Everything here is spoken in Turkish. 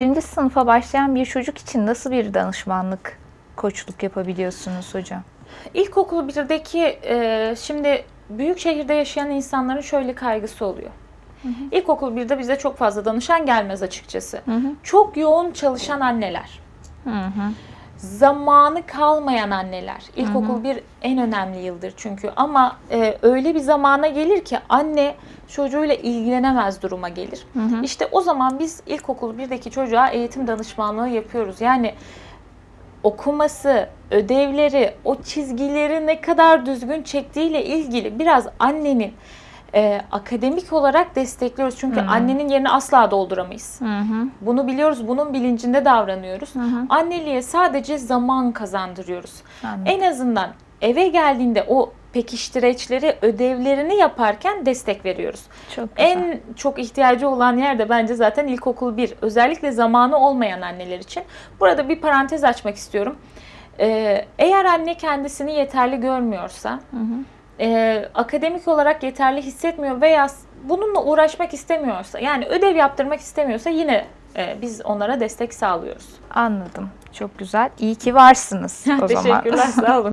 Birinci sınıfa başlayan bir çocuk için nasıl bir danışmanlık, koçluk yapabiliyorsunuz hocam? İlkokul 1'deki e, şimdi büyük şehirde yaşayan insanların şöyle kaygısı oluyor. İlkokul 1'de bize çok fazla danışan gelmez açıkçası. Çok yoğun çalışan anneler, Hı hı. zamanı kalmayan anneler. İlkokul bir en önemli yıldır çünkü ama e, öyle bir zamana gelir ki anne çocuğuyla ilgilenemez duruma gelir. İşte o zaman biz ilkokul 1'deki çocuğa eğitim danışmanlığı yapıyoruz. Yani okuması, ödevleri, o çizgileri ne kadar düzgün çektiğiyle ilgili biraz annenin e, akademik olarak destekliyoruz. Çünkü annenin yerini asla dolduramayız. Hı hı. Bunu biliyoruz, bunun bilincinde davranıyoruz. hı. Anneliğe sadece zaman kazandırıyoruz. Anladım. En azından eve geldiğinde o pekiştireçleri, ödevlerini yaparken destek veriyoruz. Çok güzel. En çok ihtiyacı olan yer de bence zaten ilkokul 1. Özellikle zamanı olmayan anneler için. Burada bir parantez açmak istiyorum. Ee, eğer anne kendisini yeterli görmüyorsa, Hı hı. e, akademik olarak yeterli hissetmiyor veya bununla uğraşmak istemiyorsa, yani ödev yaptırmak istemiyorsa yine e, biz onlara destek sağlıyoruz. Anladım. Çok güzel. İyi ki varsınız o zaman. Teşekkürler, sağ olun.